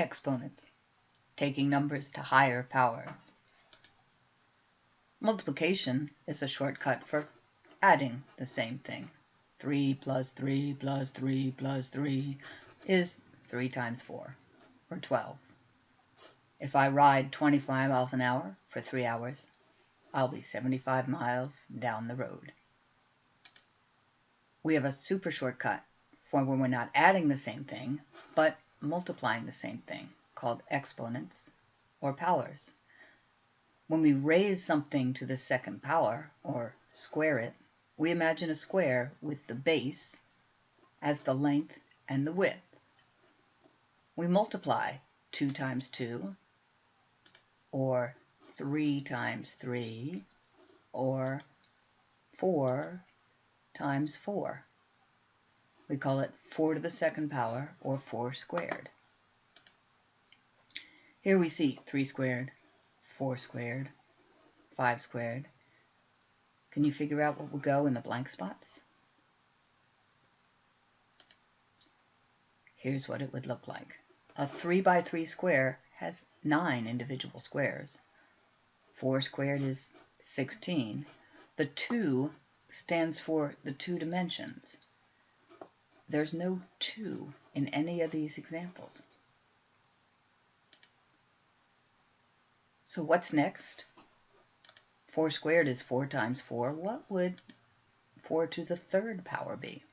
Exponents, taking numbers to higher powers. Multiplication is a shortcut for adding the same thing. 3 plus 3 plus 3 plus 3 is 3 times 4, or 12. If I ride 25 miles an hour for 3 hours, I'll be 75 miles down the road. We have a super shortcut for when we're not adding the same thing, but multiplying the same thing, called exponents or powers. When we raise something to the second power, or square it, we imagine a square with the base as the length and the width. We multiply 2 times 2, or 3 times 3, or 4 times 4. We call it 4 to the second power, or 4 squared. Here we see 3 squared, 4 squared, 5 squared. Can you figure out what will go in the blank spots? Here's what it would look like. A 3 by 3 square has 9 individual squares. 4 squared is 16. The 2 stands for the two dimensions. There's no 2 in any of these examples. So what's next? 4 squared is 4 times 4. What would 4 to the third power be?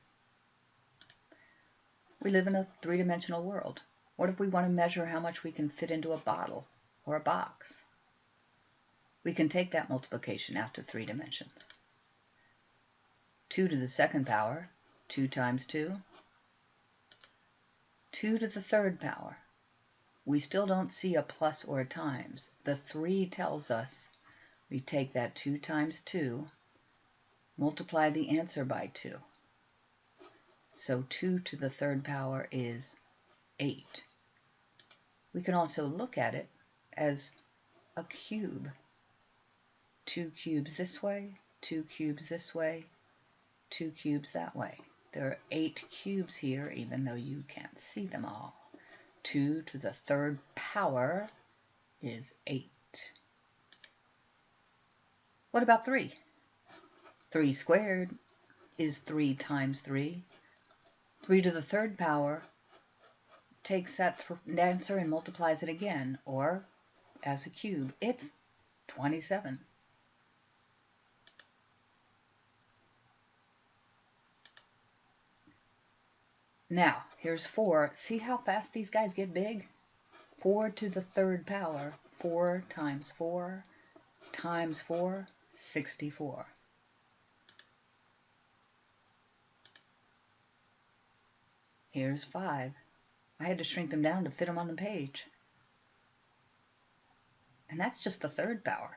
We live in a three-dimensional world. What if we want to measure how much we can fit into a bottle or a box? We can take that multiplication out to three dimensions. 2 to the second power, 2 times 2. 2 to the third power. We still don't see a plus or a times. The 3 tells us we take that 2 times 2, multiply the answer by 2. So 2 to the third power is 8. We can also look at it as a cube. Two cubes this way, two cubes this way, two cubes that way. There are eight cubes here, even though you can't see them all. 2 to the third power is 8. What about 3? 3 squared is 3 times 3. 3 to the third power takes that answer and multiplies it again, or as a cube, it's 27. Now, here's 4. See how fast these guys get big? 4 to the third power. 4 times 4 times 4, 64. Here's 5. I had to shrink them down to fit them on the page. And that's just the third power.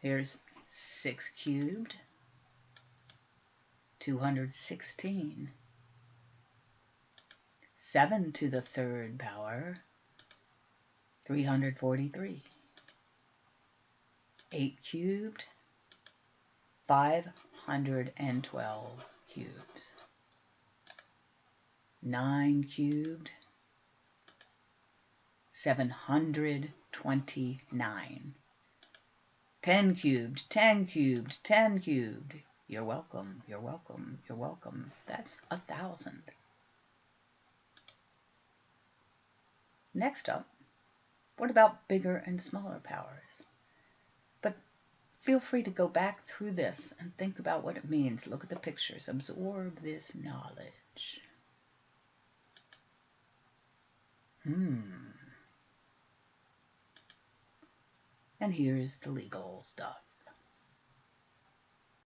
Here's 6 cubed, 216. 7 to the third power, 343. 8 cubed, 512 cubes. 9 cubed, 729. 10 cubed, 10 cubed, 10 cubed. You're welcome, you're welcome, you're welcome. That's a thousand. Next up, what about bigger and smaller powers? But feel free to go back through this and think about what it means. Look at the pictures. Absorb this knowledge. Hmm. And here's the legal stuff.